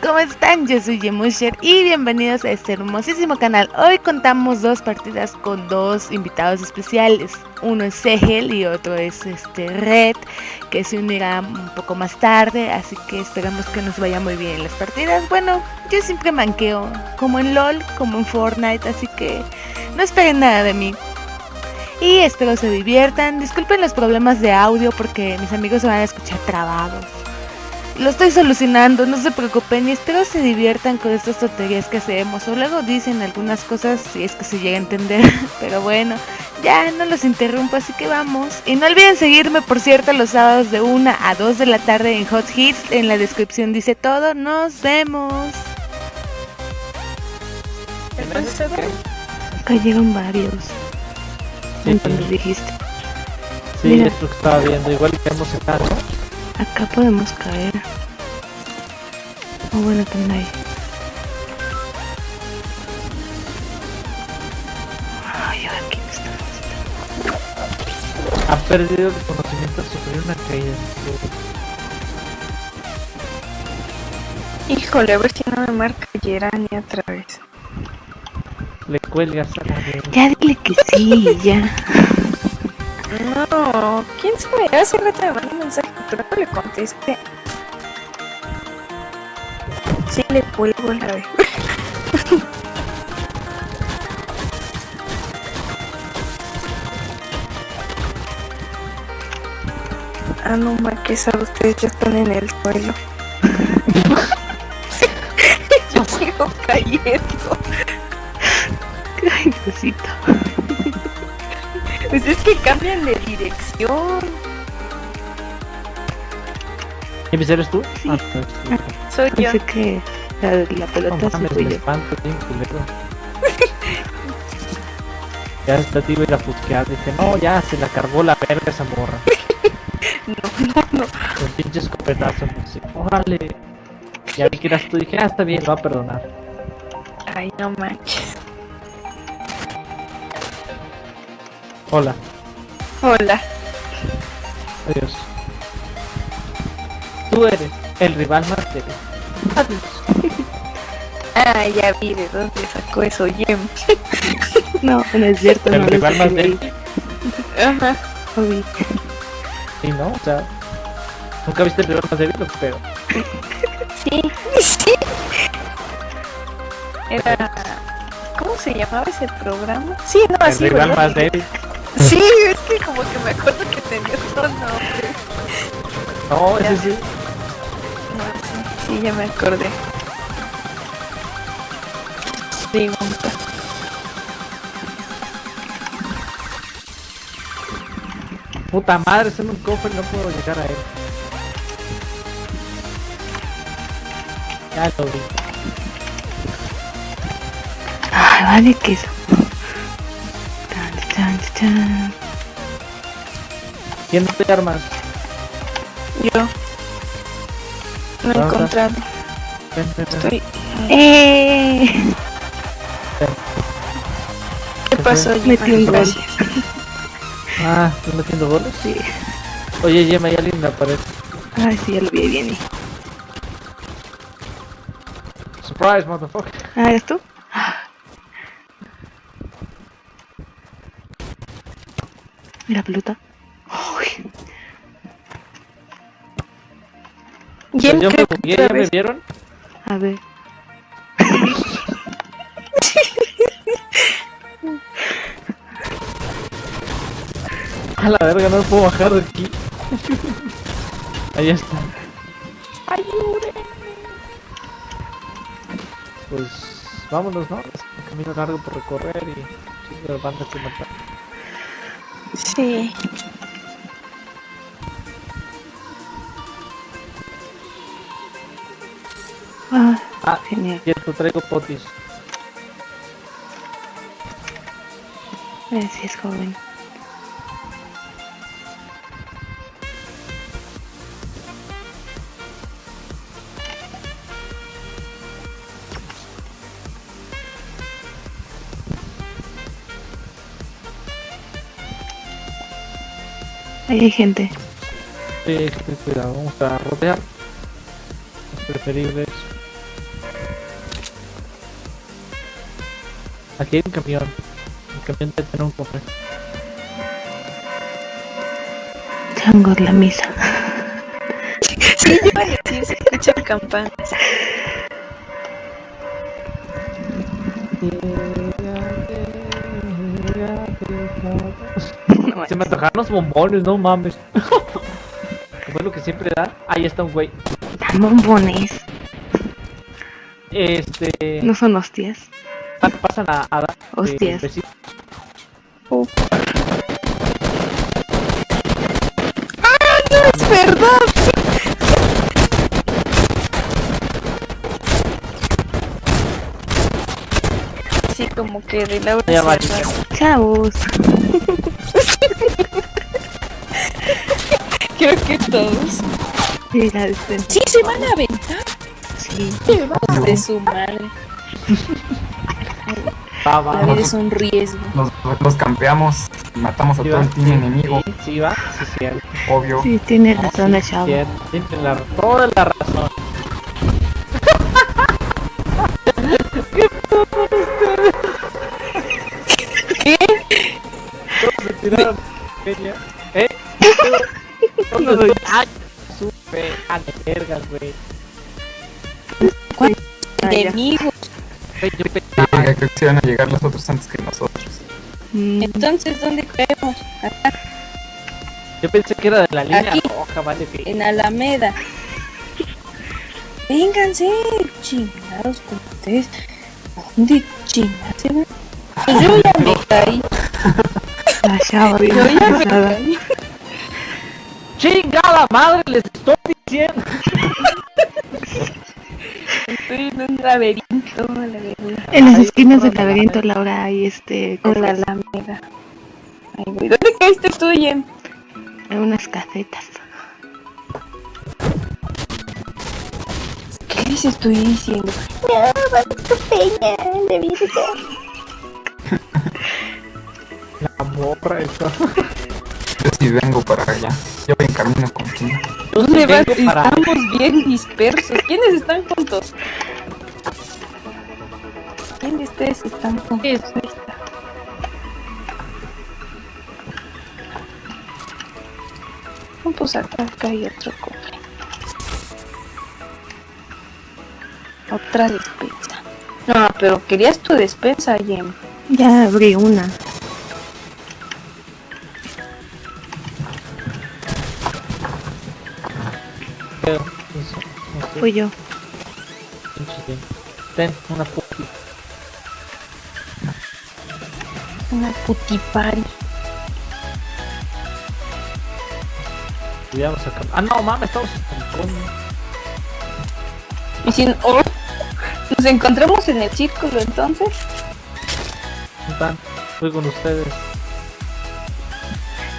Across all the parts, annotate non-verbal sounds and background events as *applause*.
¿cómo están? Yo soy Yemusher y bienvenidos a este hermosísimo canal. Hoy contamos dos partidas con dos invitados especiales. Uno es Segel y otro es este Red, que se unirá un poco más tarde, así que esperamos que nos vaya muy bien las partidas. Bueno, yo siempre manqueo, como en LOL, como en Fortnite, así que no esperen nada de mí. Y espero se diviertan. Disculpen los problemas de audio porque mis amigos se van a escuchar trabados. Lo estoy solucionando, no se preocupen y espero se diviertan con estas tonterías que hacemos. O luego dicen algunas cosas si es que se llega a entender. *laughs* Pero bueno, ya no los interrumpo, así que vamos. Y no olviden seguirme, por cierto, los sábados de 1 a 2 de la tarde en Hot Hits. En la descripción dice todo. Nos vemos. Cayeron varios. Sí, sí. dijiste. Sí, Mira. es lo que estaba viendo. Igual que hemos ¿no? Acá podemos caer. Oh, bueno, también hay. Ay, aquí estamos. Ha perdido el conocimiento al sufrir una caída. Híjole, a ver si no me marca Gerani otra vez. Le cuelgas a la de... Ya dile que sí, ya. No, ¿quién sabe? Hace rato me mandó un mensaje, pero no le contesté. Sí, le cuelgo la vez. *laughs* Ah, no, ma, que sabe, ustedes ya están en el suelo. *laughs* *laughs* Yo sigo cayendo. Ay, Diosito. Pues es que cambian de dirección. ¿Y pues eres tú? Sí. Ah, no, tú. Soy yo. Pensé que la, la No pelota se mames, fui me espanto bien culero. Ya hasta te iba a ir a buscar, dije, no, ya se la cargó la verga esa morra. *laughs* No, no, no. Con pinches escopetazos, así, órale. Ya vi que eras tú, dije, ah, está bien, lo va a perdonar. Ay, no manches. Hola, Hola. adiós. Tú eres el rival más débil. Adiós. *laughs* Ah, ya vi de dónde sacó eso, Jem. *laughs* No, no es cierto. El no rival más débil. Ajá. Obi. Sí, ¿no? O sea, nunca viste el rival más débil, o qué pedo. Sí, *laughs* sí. Era. ¿Cómo se llamaba ese programa? Sí, no, El así. rival ¿verdad? más débil. *laughs* Sí, es que como que me acuerdo que tenía otro nombre. No, ese sí. No, sí, sí, ya me acordé. Pregunta. Puta madre, es en un cofre y no puedo llegar a él. Ya lo vi. Ay, vale, que eso. Chan, chan, chan. ¿Quién te armas? Yo. No he Ajá. encontrado. Ven, ven, ven. Estoy. ¡Eh! ¿Qué pasó, Metí Gemma? un gol. Gracias. Ah, ¿estás metiendo goles? Sí. Oye, Gemma, hay alguien en la pared. Ay, sí, ya lo vi bien. Surprise, motherfucker. Ah, ¿eres tú? Mira, pelota. Uy, yo me ¿ya me vieron? a ver. *laughs* A la verga, no me puedo bajar de aquí. Ahí está. Pues vámonos, ¿no? Es un camino largo por recorrer y chingo de bandas que matar. Sí. Ah, Ah, genial. cierto, traigo potis. Es joven. Ahí hay gente. Sí, cuidado, vamos a rotear. Los preferibles. Aquí hay un camión. El camión debe tener un cofre. Pues. Changos la misa. *laughs* sí, yo iba a decir, se escuchan campanas. Se me antojaron los bombones, no mames. *laughs* ¿Cómo es lo que siempre da? Ahí está un güey. Dan bombones. Este. No son hostias. pa- Pasan a, a dar. eh, Hostias. besitos. Es verdad. Sí, como que de agarra. Chavos. *laughs* Creo que todos. Mira, Sí, se van a aventar. sí. De su madre. Va, va. La vida es un riesgo. Nos, los campeamos y matamos a Sí, todo el team enemigo, Sí, sí, va. Sí, cierto. obvio. Sí, tiene razón el chavo. Cierto. Tiene la, toda la razón. *laughs* ¿Qué? Todos se tiraron. ¿Eh? Todos se- Ay, supe. A de vergas, güey. Ah, ya. Enemigos. Yo pensaba. Creo que se van a llegar los otros antes que nosotros. Mm, Entonces, ¿dónde caemos? Acá, Yo pensé que era de la línea Aquí. roja, vale, que. en Alameda. Vénganse, chingados con ustedes. ¿Dónde chingados se van? Pues yo ya me *laughs* caí. La chava bien Yo ya me caí. ¡Chingada madre! Les estoy diciendo. Estoy en un laberinto, la verdad. En las esquinas del la laberinto, Laura, hay este. En la Alameda. Ay, güey, ¿dónde caíste tú, Jen? hay unas casetas. ¿Qué les estoy diciendo? No, vamos tu peña, de vida. *laughs* La morra esa. *laughs* Yo sí vengo para allá. Yo voy en camino contigo. Yo sí ¿Dónde vas? para. Estamos bien dispersos. ¿Quiénes están juntos? ¿Quién de ustedes están juntos? No, pues acá, acá hay otro cofre. Otra despensa. No, pero querías tu despensa, Jem. Ya abrí una. Fui yo. Ten, una puti. Una putipari. Cuidamos acá. Ah, no, mames, estamos con. Y si oh, nos encontramos en el círculo, entonces. Están. Estoy con ustedes.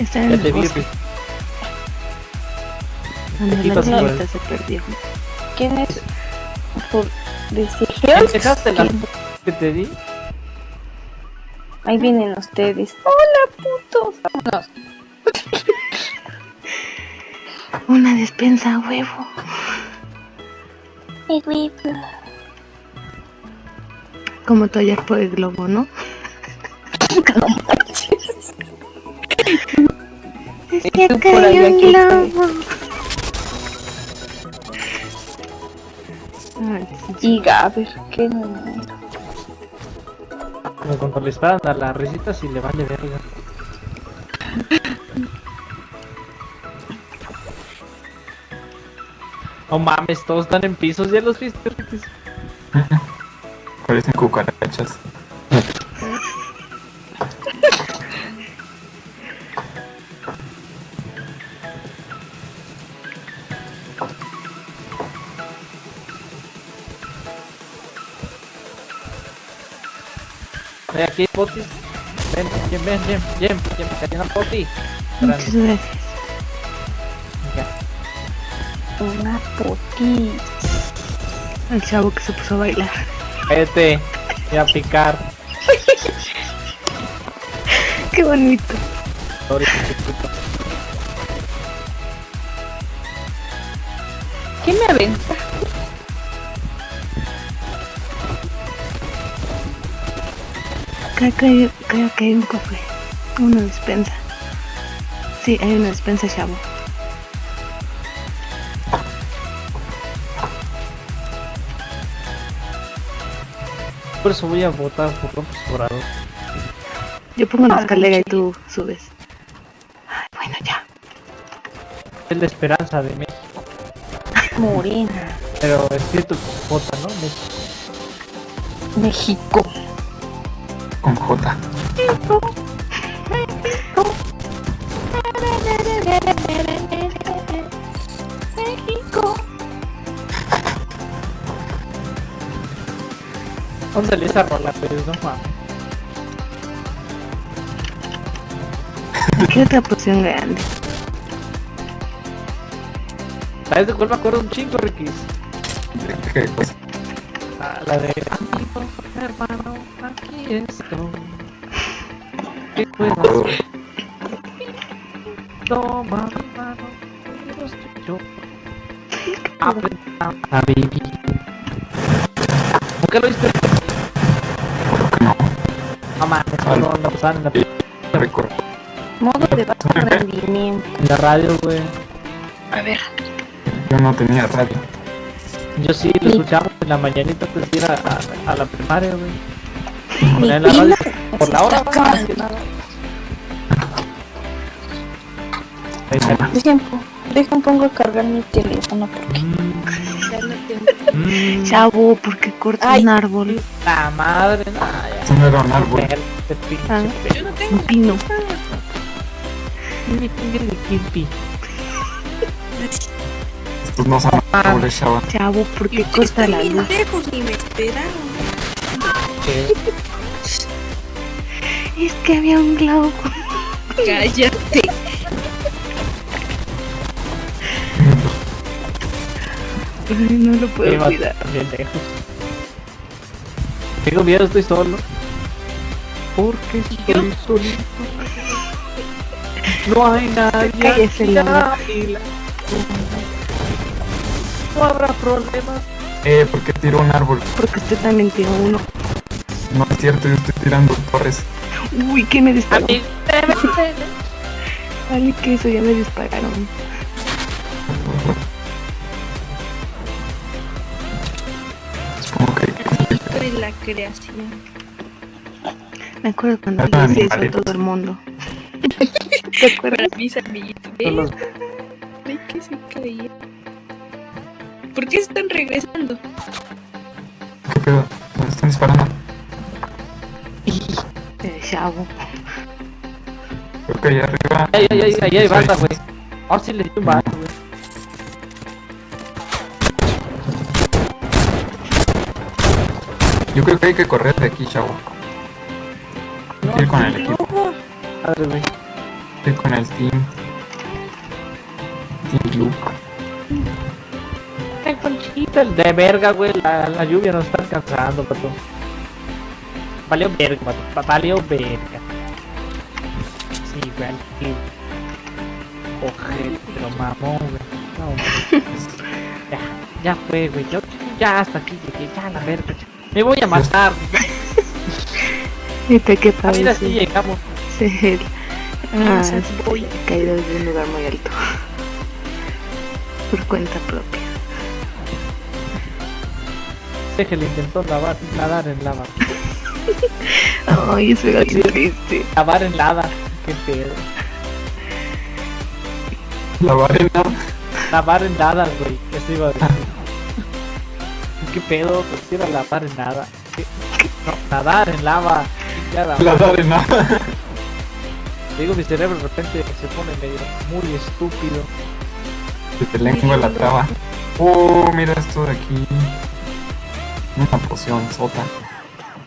Está en Ya el te vi. se perdió. ¿Quién es? Por ¿Me deseos. dejaste la que te di? Ahí vienen ustedes. Hola, putos. Vámonos. *laughs* Una despensa a huevo. Como tú ayer por el globo, ¿no? No manches. *laughs* Es que que tú por cayó allá, un ¿quién globo. Y Gaber, qué número. Como cuando le disparan a las risitas y le vale verga. No mames, todos están en pisos, ya los viste. *laughs* Parecen cucarachas. Ven aquí, hay potis. Ven, ven, ven, ven, ven, ven, cayó una poti. Muchas gracias. Ya. Una puti. El chavo que se puso a bailar. Vete, voy a picar. *laughs* Qué bonito. ¿Qué me aventa? Creo que, creo que hay un cofre. Una despensa. Sí, hay una despensa, chavo. Por eso voy a votar por López Obrador. Yo pongo la escalera y tú subes. Ay, bueno, ya. Es la esperanza de México. Morena. Pero escrito con J, ¿no? México. México. Con J. ¿Dónde salió esa rola, pues? No mames. ¿Qué otra poción grande? ¿Sabes de cuál me acuerdo un chingo, Ricky? ¿Qué cosa? Ah, la de Amigo, hermano, aquí estoy. ¿Qué puedo hacer? Toma mi mano, yo estoy yo. Aprenda a vivir. ¿Por qué lo qué no? No mames, no lo pasaban en la, No. Modo de bajo rendimiento. en la radio, güey. A ver. Yo no tenía radio. Yo sí, lo escuchamos en la mañanita antes de ir a, a, a la primaria, güey. La radio por la hora, más que nada. Ahí está. Dejen, po- dejen pongo a cargar mi teléfono porque ya no tengo. Mm, Chavo, ¿por qué cortas Ay. un árbol? La madre, no, ya. Eso no era un árbol. Este pinche Ah. Yo no Un tengo. pino. De Kirby. Estos no son árboles, chava. Chavo, ¿por qué corta la luz? lejos ni me esperaron. Que Es que había un globo. *laughs* Cállate. Ay, no lo puedo iba cuidar. bien lejos. Tengo miedo, estoy solo. Porque estoy solito. No hay nadie. Cállese, aquí No habrá problemas. Eh, ¿por qué tiró un árbol? Porque usted también tiró uno. No es cierto, yo estoy tirando torres. Uy, ¿qué me disparó? Amigo, *laughs* Vale, que eso ya me dispararon. Supongo que Esto es la creación. Me acuerdo cuando yo hice eso a todo el mundo. *laughs* ¿Te acuerdas? Para mis amiguitos. Los- Ay, que se caía. ¿Por qué están regresando? ¿Qué pedo? ¿Me están disparando? Eh, Chavo. Creo que allá arriba. Ay, ay, ay, ay, hay banda, güey. Ahora sí le di un vato, güey. Yo creo que hay que correr de aquí, chavo. Ir con el equipo. Madre, güey. Ir con el team. Team Blue. El de verga, güey. La, la lluvia nos está alcanzando, pato. Valió verga, pato. va- Valió verga. Sí, güey. Ojete, pero mamón, güey. No. *laughs* Ya, ya fue, güey. Yo, ya hasta aquí llegué. Ya, la verga. Me voy a matar. Viste qué A padre. mira, así llegamos. Sí. Ah, voy caído desde un lugar muy alto. Por cuenta propia. Deje le intentó lavar, nadar en lava. Ay, eso era triste. Lavar en lava. Qué pedo. La arena. Lavar en nada, güey. Eso iba a decir. *laughs* ¿Qué pedo? Prefiero lavar en nada. ¿Qué? No, nadar en lava. Ya la- La arena. *laughs* Digo, mi cerebro de repente se pone medio muy estúpido. Se te lengua la traba. Oh, mira esto de aquí. Una poción sota.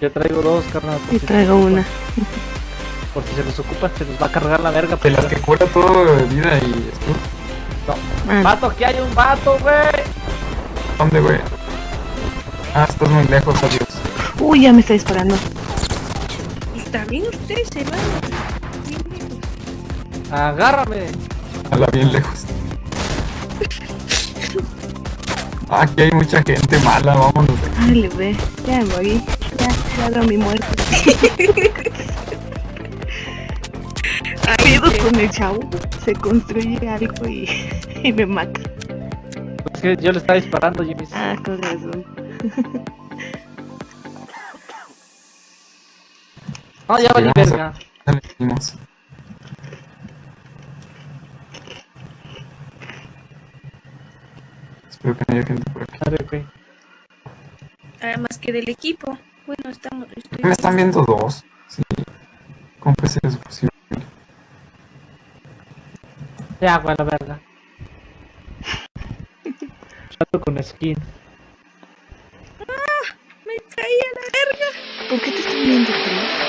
Yo traigo dos, carnal. por Y si- traigo una. Por si se les ocupa, se les va a cargar la verga. De las que cura todo de vida y escudo. Ah, Vato, aquí hay un vato, güey. ¿Dónde, güey? Ah, estás muy lejos, adiós. Uy, ya me está disparando. Está bien, ustedes se lejos. Agárrame. A la bien lejos. Aquí hay mucha gente mala, vámonos. Dale, ve. Ya me morí. Ya, ya mi muerte. *laughs* Ay, qué- con el chavo. Se construye algo y, y me mata. Es que yo le estaba disparando, Jimmy. Ah, con razón. No, ya valí verga. Ya le Espero que no haya gente por aquí. A ver, güey. Además que del equipo. Bueno, estamos. estoy- Me están viendo dos. Sí. ¿Cómo puede ser eso posible? Ya, la verga. Chato con skin. Me caí a la verga. ¿Por qué te están viendo, Chris?